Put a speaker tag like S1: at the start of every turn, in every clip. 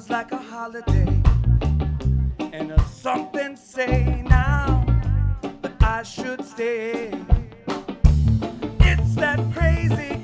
S1: was like a holiday. And a something say now that I should stay. It's that crazy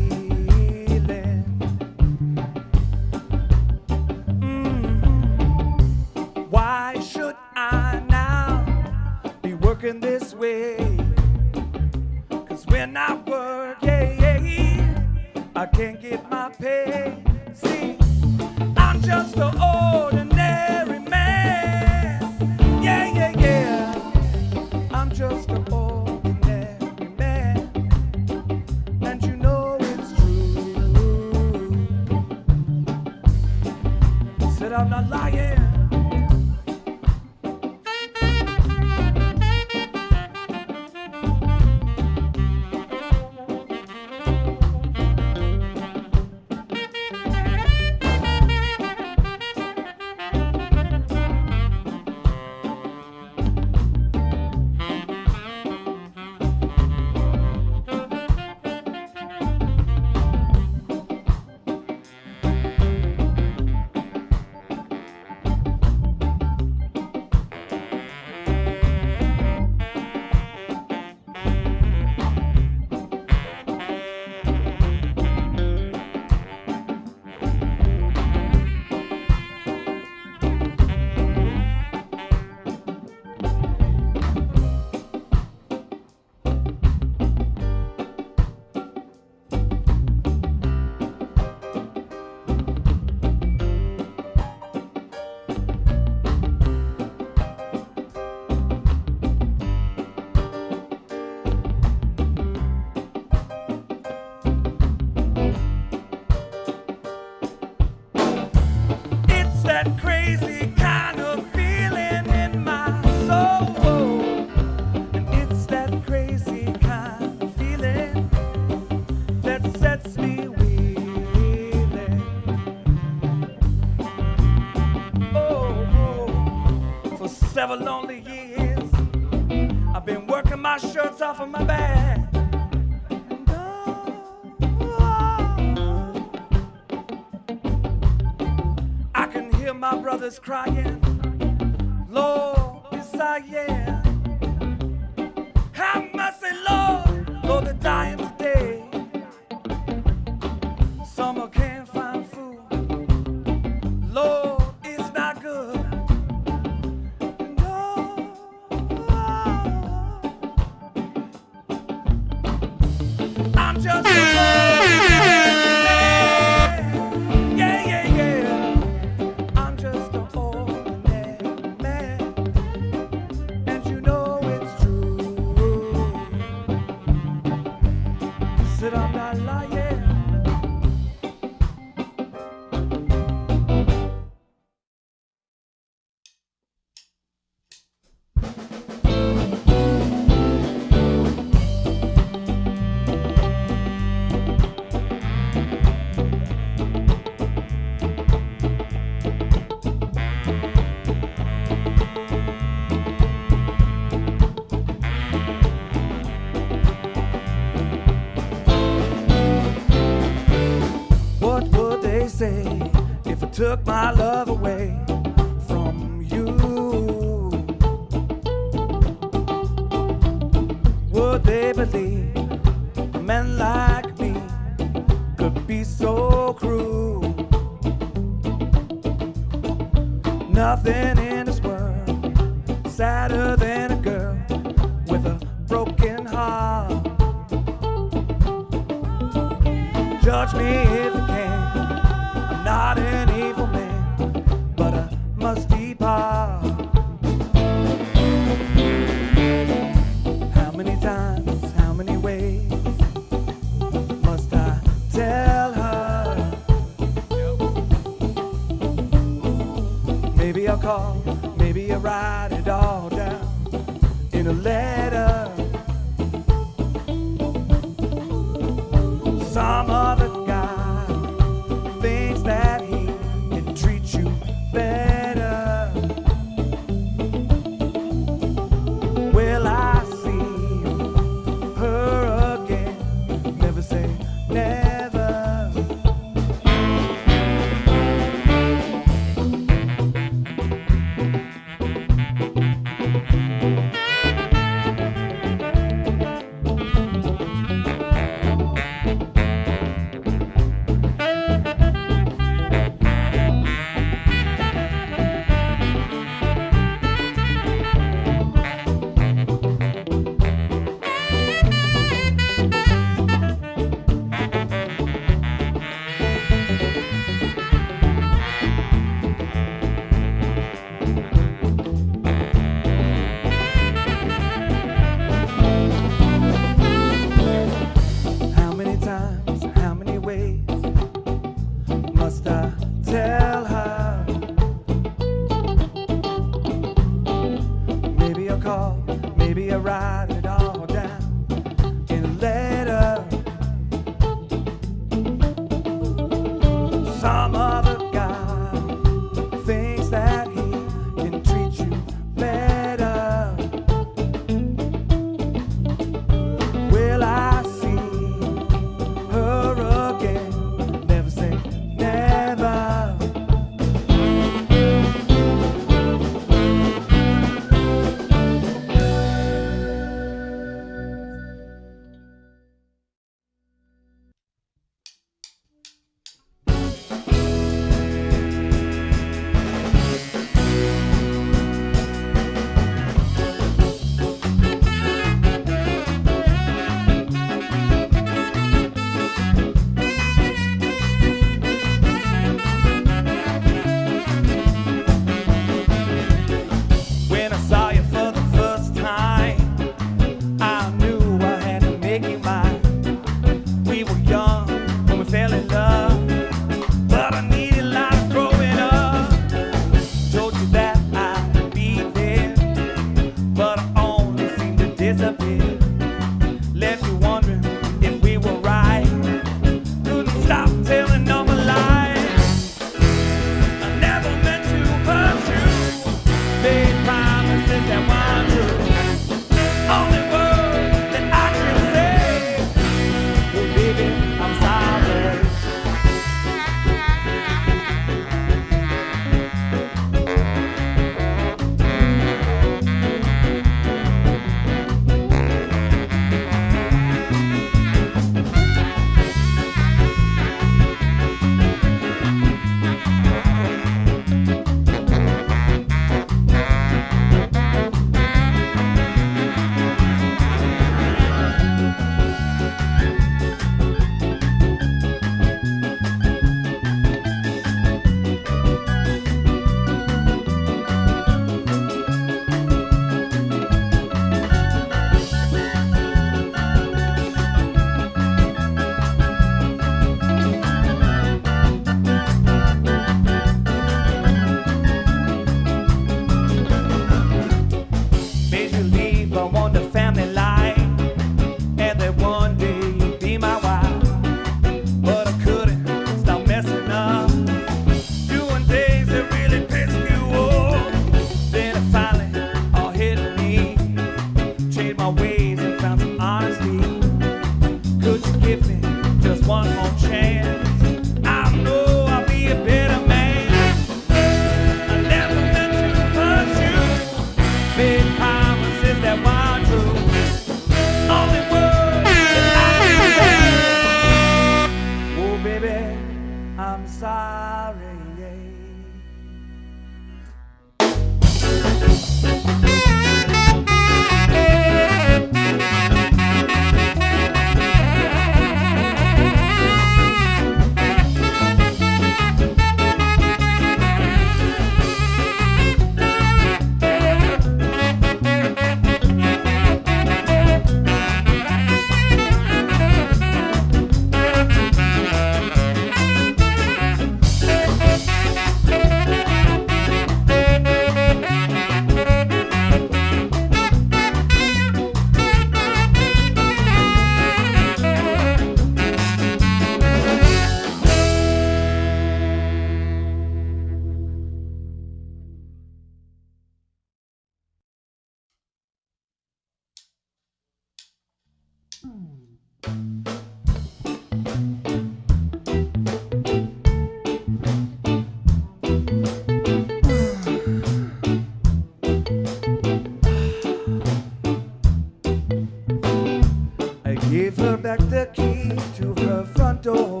S1: the key to her front door.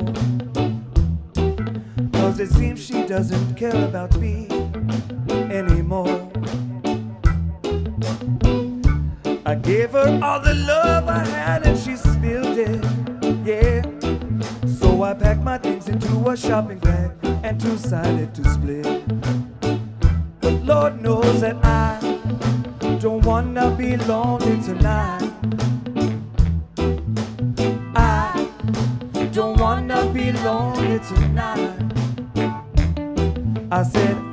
S1: Cause it seems she doesn't care about me anymore. I gave her all the love I had and she spilled it, yeah. So I packed my things into a shopping bag and decided to split. But Lord knows that I don't wanna be lonely tonight. lonely tonight. I said,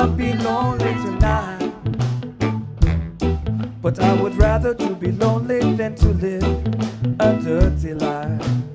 S1: I'll be lonely tonight. But I would rather to be lonely than to live a dirty life.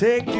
S1: Take you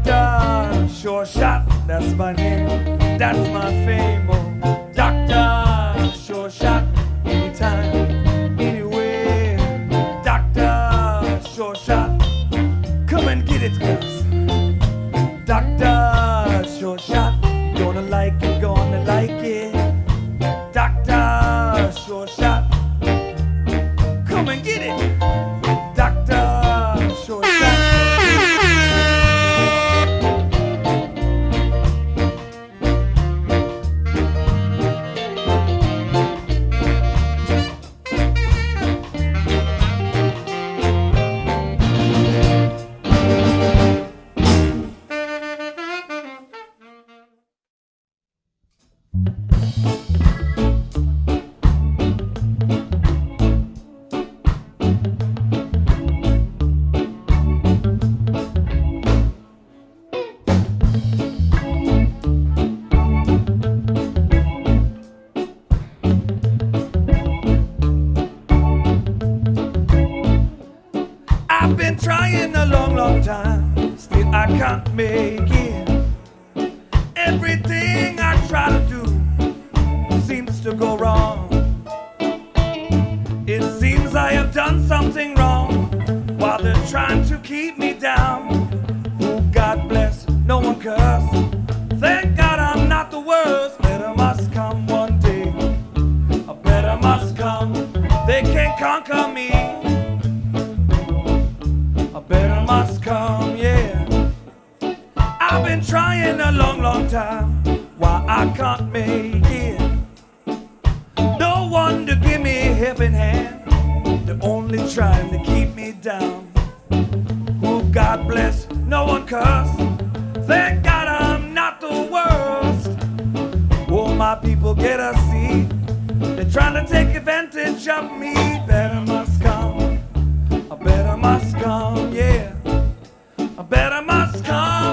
S1: Doctor Sure Shot, that's my name, that's my fame. Oh, Doctor Sure Shot, no one curse. Thank God I'm not the worst. Better must come one day. A better must come. They can't conquer me. A better must come, yeah. I've been trying a long, long time. Why I can't make it. No one to give me a helping hand. They're only trying to keep me down. Oh, God bless, no one curse. Thank God I'm not the worst. Oh, my people get a seat. They're trying to take advantage of me. Better must come. A better must come, yeah. A better must come